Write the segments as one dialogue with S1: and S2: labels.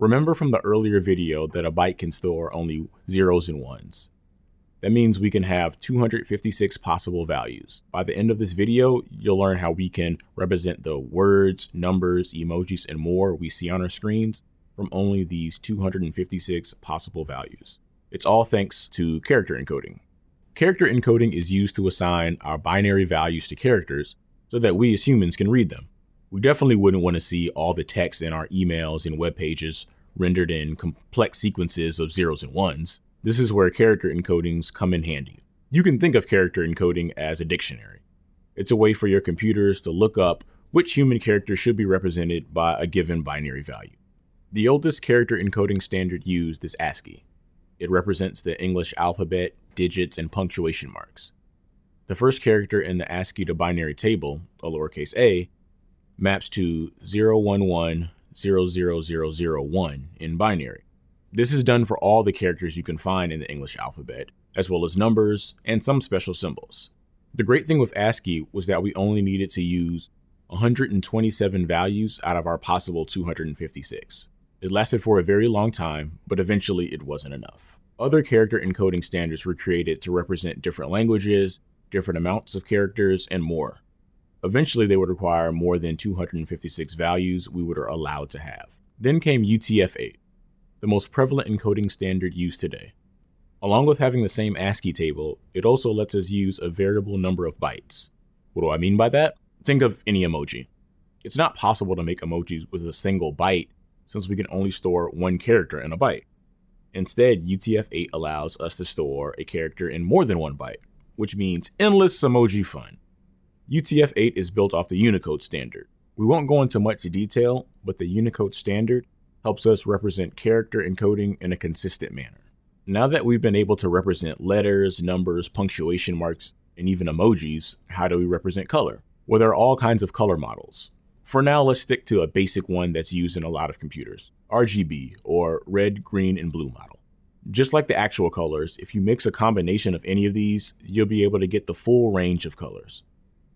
S1: Remember from the earlier video that a byte can store only zeros and ones. That means we can have 256 possible values. By the end of this video, you'll learn how we can represent the words, numbers, emojis, and more we see on our screens from only these 256 possible values. It's all thanks to character encoding. Character encoding is used to assign our binary values to characters so that we as humans can read them. We definitely wouldn't want to see all the text in our emails and web pages rendered in complex sequences of zeros and ones. This is where character encodings come in handy. You can think of character encoding as a dictionary. It's a way for your computers to look up which human character should be represented by a given binary value. The oldest character encoding standard used is ASCII. It represents the English alphabet, digits, and punctuation marks. The first character in the ASCII to binary table, a lowercase a, maps to 0110001 in binary. This is done for all the characters you can find in the English alphabet, as well as numbers and some special symbols. The great thing with ASCII was that we only needed to use 127 values out of our possible 256. It lasted for a very long time, but eventually it wasn't enough. Other character encoding standards were created to represent different languages, different amounts of characters, and more. Eventually, they would require more than 256 values we were allowed to have. Then came UTF 8, the most prevalent encoding standard used today. Along with having the same ASCII table, it also lets us use a variable number of bytes. What do I mean by that? Think of any emoji. It's not possible to make emojis with a single byte since we can only store one character in a byte. Instead, UTF-8 allows us to store a character in more than one byte, which means endless emoji fun. UTF-8 is built off the Unicode standard. We won't go into much detail, but the Unicode standard helps us represent character encoding in a consistent manner. Now that we've been able to represent letters, numbers, punctuation marks, and even emojis, how do we represent color? Well, there are all kinds of color models. For now, let's stick to a basic one that's used in a lot of computers, RGB, or red, green, and blue model. Just like the actual colors, if you mix a combination of any of these, you'll be able to get the full range of colors.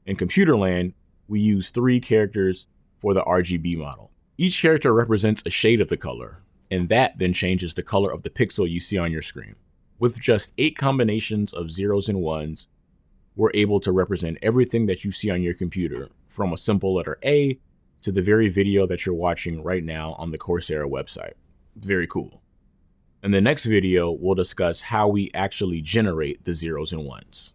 S1: In computer land, we use three characters for the RGB model. Each character represents a shade of the color, and that then changes the color of the pixel you see on your screen. With just eight combinations of zeros and ones, we're able to represent everything that you see on your computer, from a simple letter A to the very video that you're watching right now on the Coursera website. Very cool. In the next video, we'll discuss how we actually generate the zeros and ones.